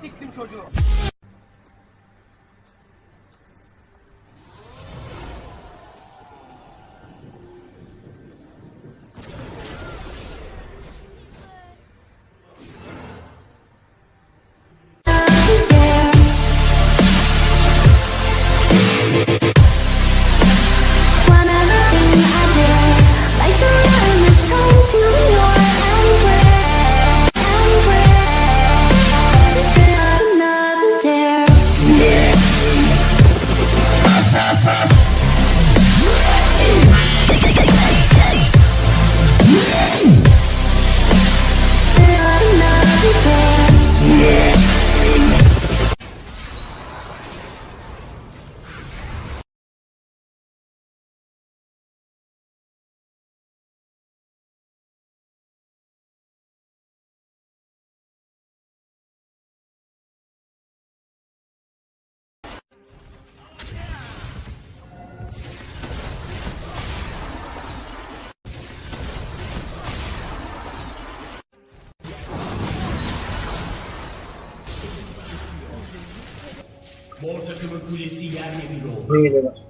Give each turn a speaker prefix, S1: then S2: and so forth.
S1: siktim çocuğu.
S2: Mor takımın kulesi yerle bir oldu.
S3: Buraya.